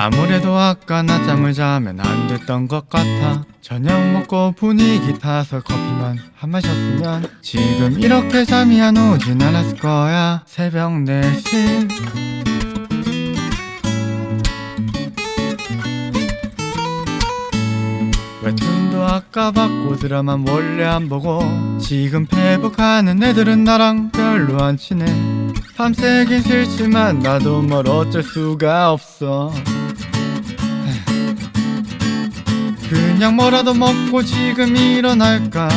아무래도 아까 낮잠을 자면 안 됐던 것 같아. 저녁 먹고 분위기 타서 커피만 한 마셨으면 지금 이렇게 잠이 안 오진 않았을 거야. 새벽 4시. 웹툰도 아까 봤고 드라마 몰래 안 보고 지금 페북하는 애들은 나랑 별로 안 친해. 밤새긴 싫지만 나도 뭘 어쩔 수가 없어 그냥 뭐라도 먹고 지금 일어날까?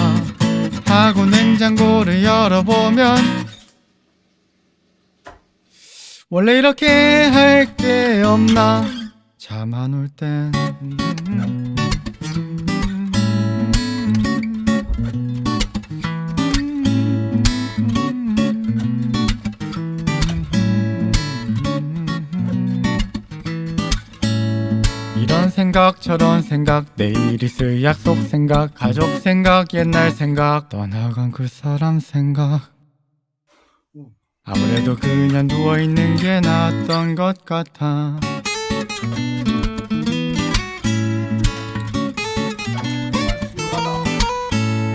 하고 냉장고를 열어보면 원래 이렇게 할 게 없나? 잠 안 올 땐 이런 생각 저런 생각 내일 있을 약속 생각 가족 생각 옛날 생각 떠나간 그 사람 생각. 아무래도 그냥 누워있는 게 낫던 것 같아.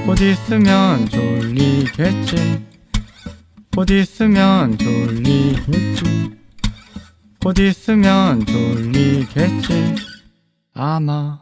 곧 있으면 졸리겠지. 곧 있으면 졸리겠지. 곧 있으면 졸리겠지 아마